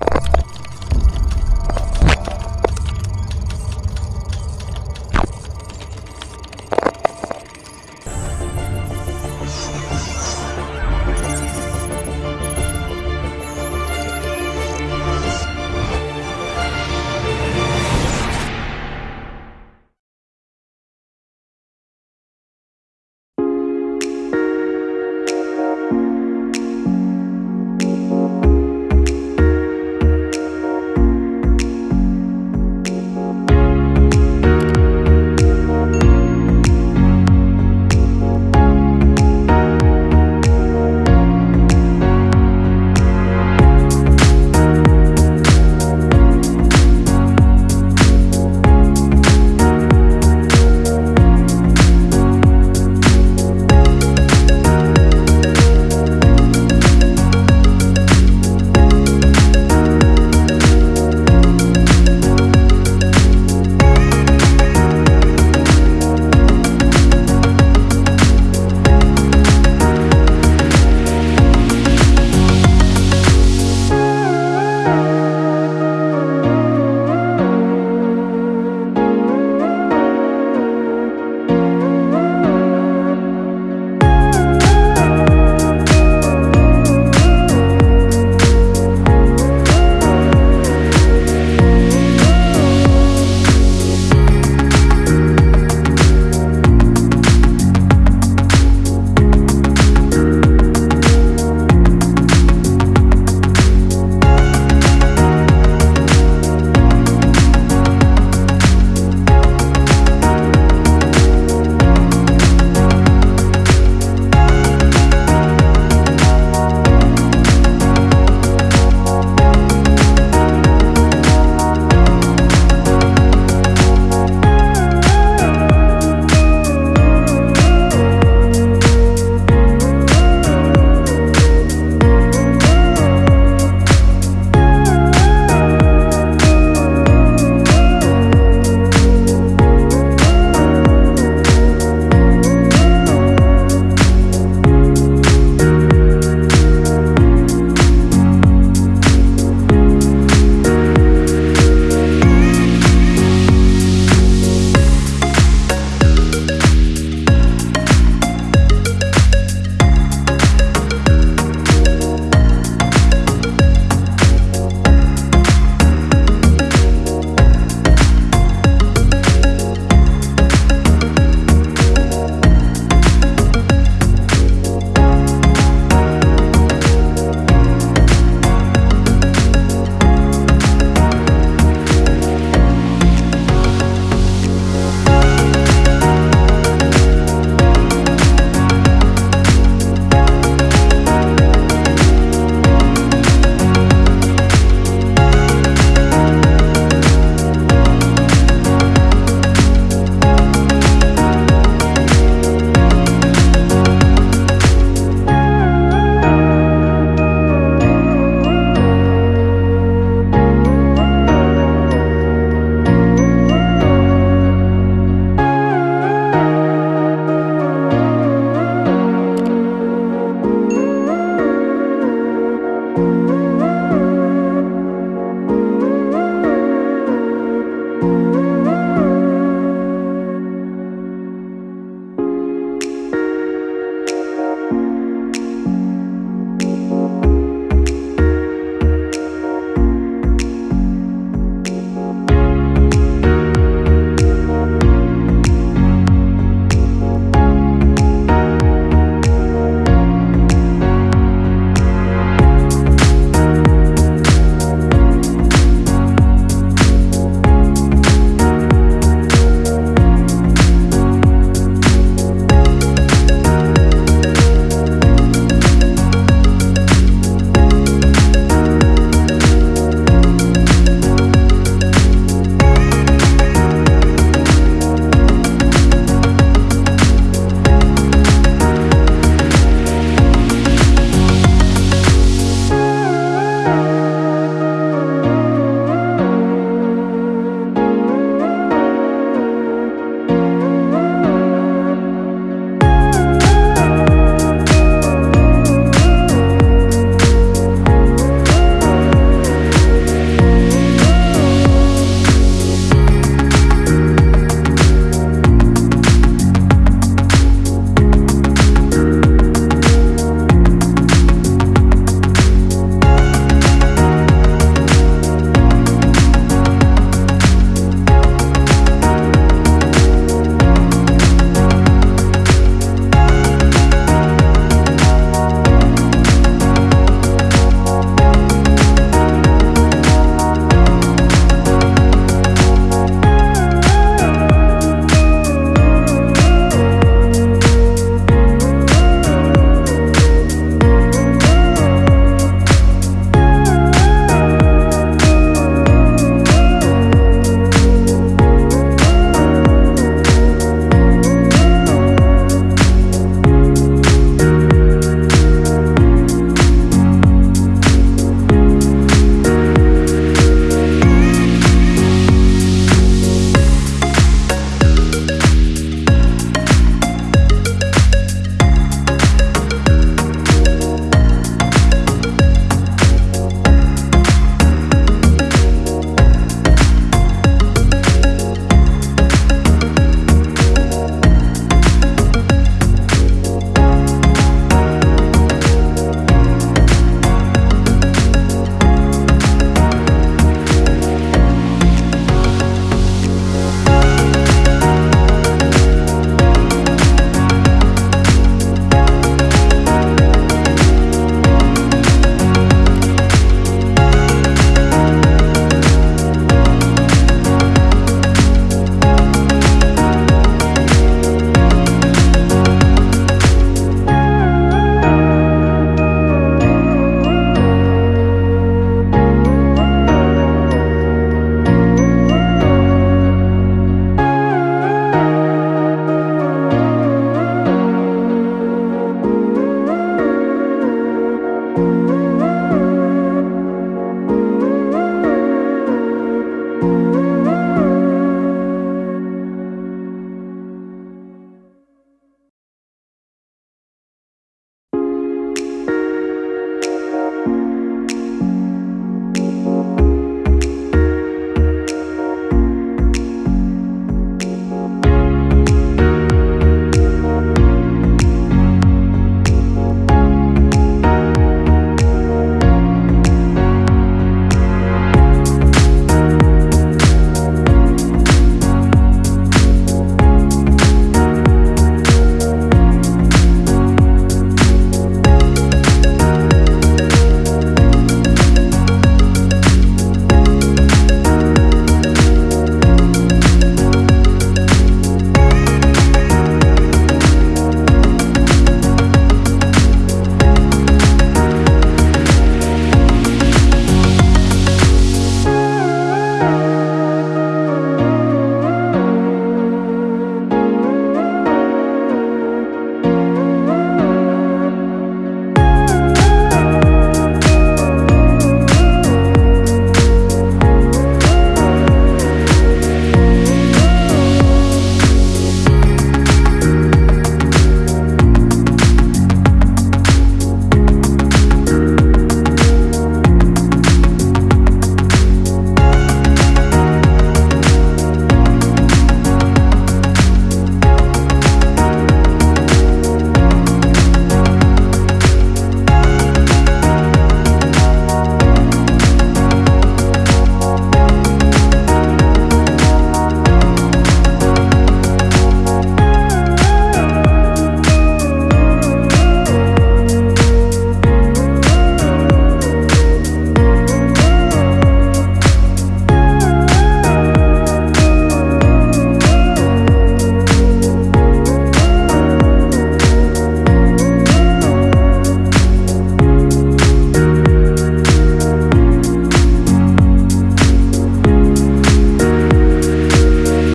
you